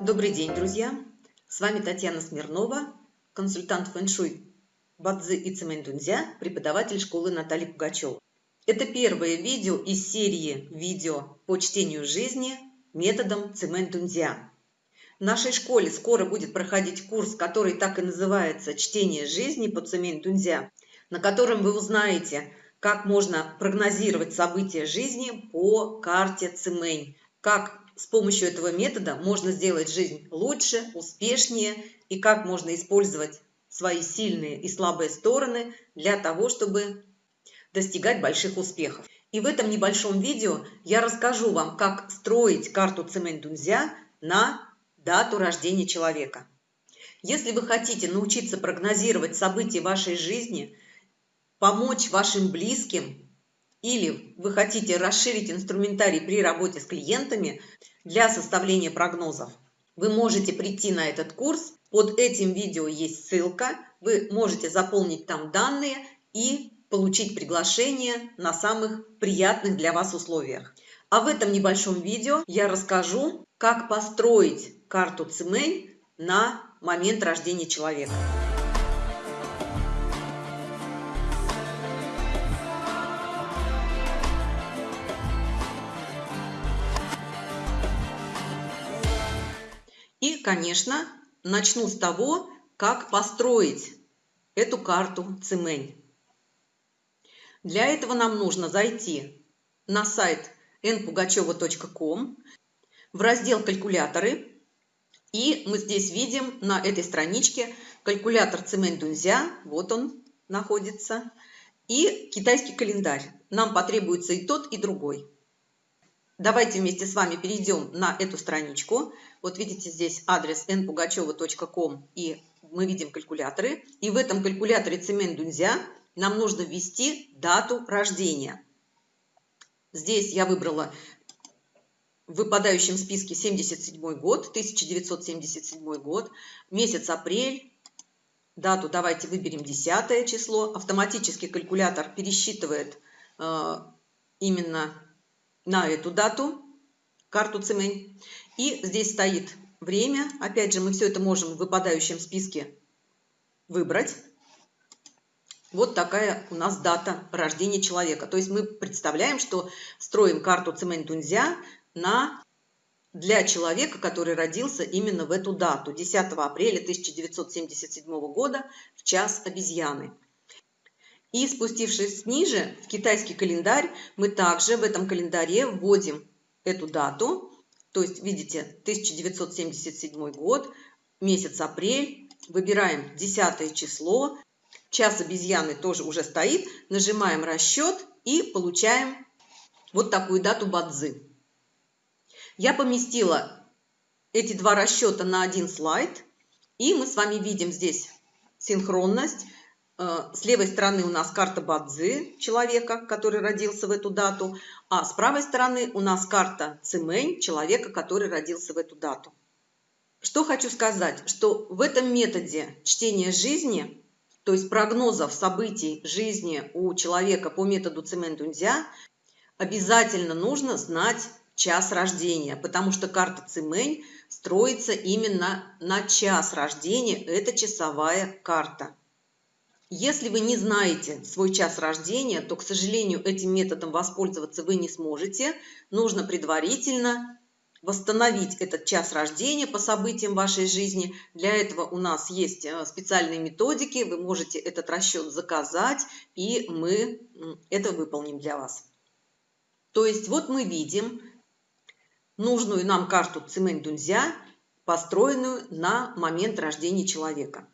Добрый день, друзья! С вами Татьяна Смирнова, консультант фэн-шуй Бадзи и Цемэнь-Дунзя, преподаватель школы Натальи Пугачева. Это первое видео из серии видео по чтению жизни методом Цемэнь-Дунзя. В нашей школе скоро будет проходить курс, который так и называется «Чтение жизни по Цемэнь-Дунзя», на котором вы узнаете, как можно прогнозировать события жизни по карте Цемэнь, как с помощью этого метода можно сделать жизнь лучше, успешнее и как можно использовать свои сильные и слабые стороны для того, чтобы достигать больших успехов. И в этом небольшом видео я расскажу вам, как строить карту Цемэнь-Дунзя на дату рождения человека. Если вы хотите научиться прогнозировать события вашей жизни, помочь вашим близким или вы хотите расширить инструментарий при работе с клиентами для составления прогнозов, вы можете прийти на этот курс. Под этим видео есть ссылка. Вы можете заполнить там данные и получить приглашение на самых приятных для вас условиях. А в этом небольшом видео я расскажу, как построить карту Цимэнь на момент рождения человека. Конечно, начну с того, как построить эту карту Цимэнь. Для этого нам нужно зайти на сайт npugacheva.com в раздел «Калькуляторы». И мы здесь видим на этой страничке калькулятор Цимэнь Дунзя. Вот он находится. И китайский календарь. Нам потребуется и тот, и другой. Давайте вместе с вами перейдем на эту страничку. Вот видите здесь адрес npugacheva.com и мы видим калькуляторы. И в этом калькуляторе Цемент Дунзя нам нужно ввести дату рождения. Здесь я выбрала в выпадающем списке 77 год, 1977 год, месяц апрель, дату давайте выберем 10 число. Автоматически калькулятор пересчитывает э, именно на эту дату карту Цемень. И здесь стоит время. Опять же, мы все это можем в выпадающем списке выбрать. Вот такая у нас дата рождения человека. То есть мы представляем, что строим карту Цемень Тунзя на для человека, который родился именно в эту дату, 10 апреля 1977 года, в час обезьяны. И спустившись ниже, в китайский календарь, мы также в этом календаре вводим эту дату. То есть, видите, 1977 год, месяц апрель. Выбираем 10 число. Час обезьяны тоже уже стоит. Нажимаем расчет и получаем вот такую дату бадзы. Я поместила эти два расчета на один слайд. И мы с вами видим здесь синхронность с левой стороны у нас карта Бадзи, человека, который родился в эту дату, а с правой стороны у нас карта Цимэнь, человека, который родился в эту дату. Что хочу сказать, что в этом методе чтения жизни, то есть прогнозов событий жизни у человека по методу Цимэнь-Дунзя, обязательно нужно знать час рождения, потому что карта Цимэнь строится именно на час рождения, это часовая карта. Если вы не знаете свой час рождения, то, к сожалению, этим методом воспользоваться вы не сможете. Нужно предварительно восстановить этот час рождения по событиям вашей жизни. Для этого у нас есть э, специальные методики. Вы можете этот расчет заказать, и мы это выполним для вас. То есть вот мы видим нужную нам карту Цимэнь-Дунзя, построенную на момент рождения человека.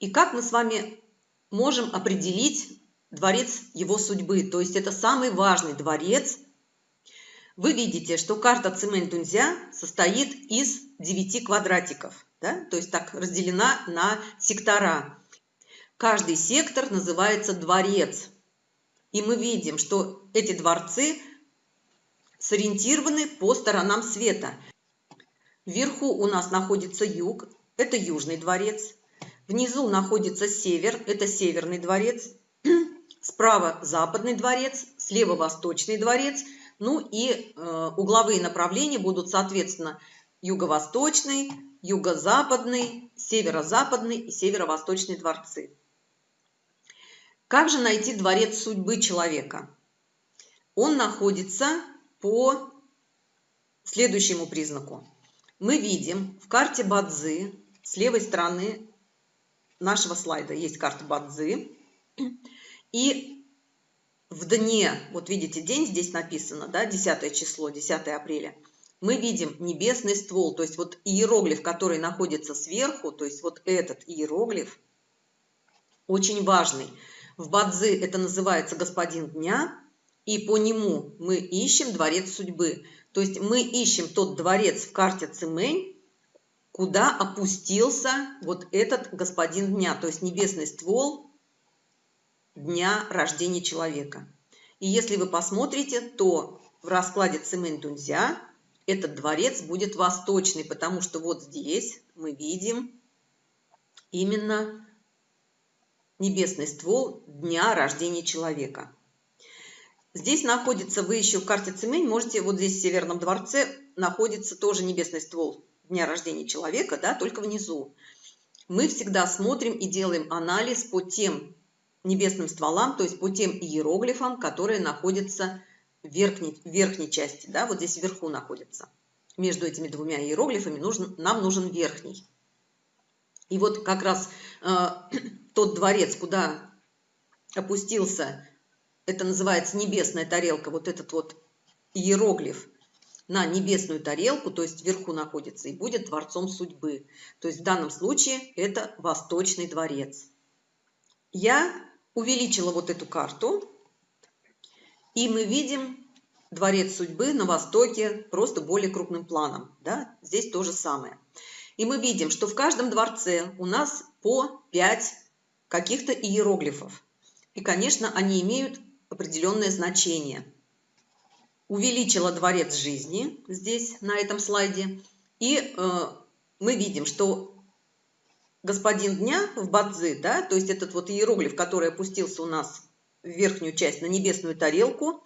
И как мы с вами можем определить дворец его судьбы. То есть это самый важный дворец. Вы видите, что карта Цимэнь-Дунзя состоит из 9 квадратиков. Да? То есть так разделена на сектора. Каждый сектор называется дворец. И мы видим, что эти дворцы сориентированы по сторонам света. Вверху у нас находится юг, это южный дворец. Внизу находится север, это северный дворец. Справа западный дворец, слева восточный дворец. Ну и э, угловые направления будут, соответственно, юго-восточный, юго-западный, северо-западный и северо-восточный дворцы. Как же найти дворец судьбы человека? Он находится по следующему признаку. Мы видим в карте Бадзы, с левой стороны нашего слайда есть карта Бадзы, и в дне, вот видите, день здесь написано, да, 10 число, 10 апреля, мы видим небесный ствол, то есть вот иероглиф, который находится сверху, то есть вот этот иероглиф, очень важный. В Бадзи это называется «Господин дня», и по нему мы ищем дворец судьбы. То есть мы ищем тот дворец в карте Цимэнь, куда опустился вот этот господин дня, то есть небесный ствол дня рождения человека. И если вы посмотрите, то в раскладе Цимэнь Дунзя этот дворец будет восточный, потому что вот здесь мы видим именно небесный ствол дня рождения человека. Здесь находится, вы еще в карте Цимень, можете, вот здесь в Северном дворце находится тоже небесный ствол дня рождения человека, да, только внизу. Мы всегда смотрим и делаем анализ по тем небесным стволам, то есть по тем иероглифам, которые находятся в верхней, в верхней части, да, вот здесь вверху находится. Между этими двумя иероглифами нужен, нам нужен верхний. И вот как раз э, тот дворец, куда опустился, это называется небесная тарелка, вот этот вот иероглиф на небесную тарелку, то есть вверху находится, и будет дворцом судьбы. То есть в данном случае это Восточный дворец. Я увеличила вот эту карту, и мы видим дворец судьбы на востоке просто более крупным планом. Да? Здесь то же самое. И мы видим, что в каждом дворце у нас по 5 каких-то иероглифов. И, конечно, они имеют определенное значение. Увеличила дворец жизни здесь, на этом слайде. И э, мы видим, что господин дня в Бадзи, да, то есть этот вот иероглиф, который опустился у нас в верхнюю часть, на небесную тарелку,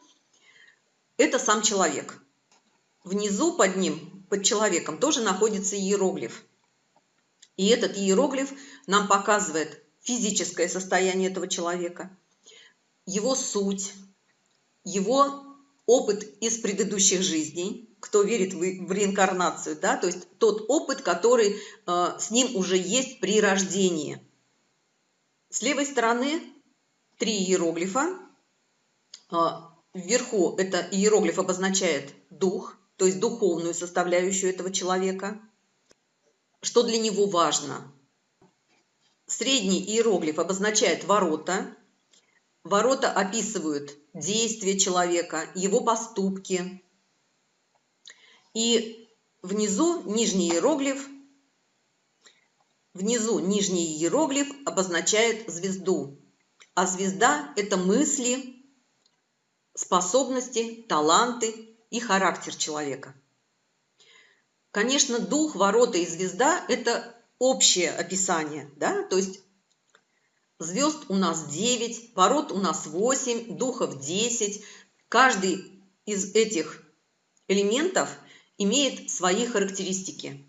это сам человек. Внизу под ним, под человеком, тоже находится иероглиф. И этот иероглиф нам показывает физическое состояние этого человека, его суть, его опыт из предыдущих жизней, кто верит в, реинкарнацию, да, то есть тот опыт, который э, с ним уже есть при рождении. С левой стороны три иероглифа. Э, вверху это иероглиф обозначает дух, то есть духовную составляющую этого человека. Что для него важно? Средний иероглиф обозначает ворота. Ворота описывают действия человека, его поступки. И внизу нижний иероглиф, внизу нижний иероглиф обозначает звезду. А звезда – это мысли, способности, таланты и характер человека. Конечно, дух, ворота и звезда – это общее описание, да, то есть звезд у нас 9, ворот у нас 8, духов 10. Каждый из этих элементов имеет свои характеристики.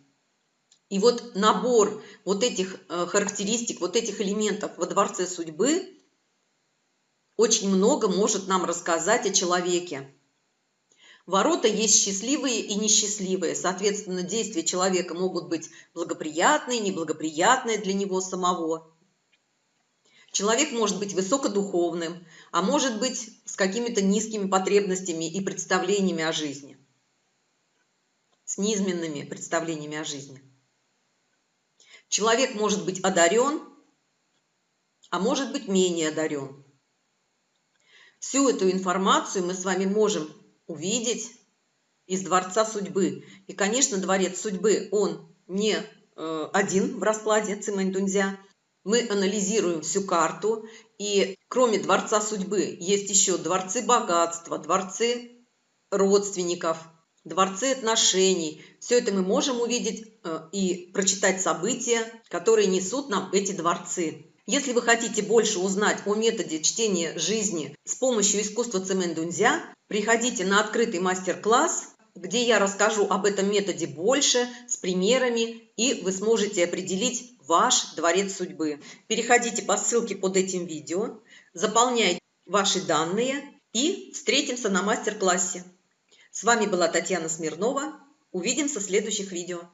И вот набор вот этих э, характеристик, вот этих элементов во Дворце Судьбы очень много может нам рассказать о человеке. Ворота есть счастливые и несчастливые. Соответственно, действия человека могут быть благоприятные, неблагоприятные для него самого. Человек может быть высокодуховным, а может быть с какими-то низкими потребностями и представлениями о жизни. С низменными представлениями о жизни. Человек может быть одарен, а может быть менее одарен. Всю эту информацию мы с вами можем увидеть из Дворца Судьбы. И, конечно, Дворец Судьбы, он не э, один в раскладе Цимэнь-Дунзя. Мы анализируем всю карту, и кроме Дворца Судьбы есть еще дворцы богатства, дворцы родственников, дворцы отношений. Все это мы можем увидеть э, и прочитать события, которые несут нам эти дворцы. Если вы хотите больше узнать о методе чтения жизни с помощью искусства Цимэн Дунзя, приходите на открытый мастер-класс где я расскажу об этом методе больше, с примерами, и вы сможете определить ваш дворец судьбы. Переходите по ссылке под этим видео, заполняйте ваши данные и встретимся на мастер-классе. С вами была Татьяна Смирнова. Увидимся в следующих видео.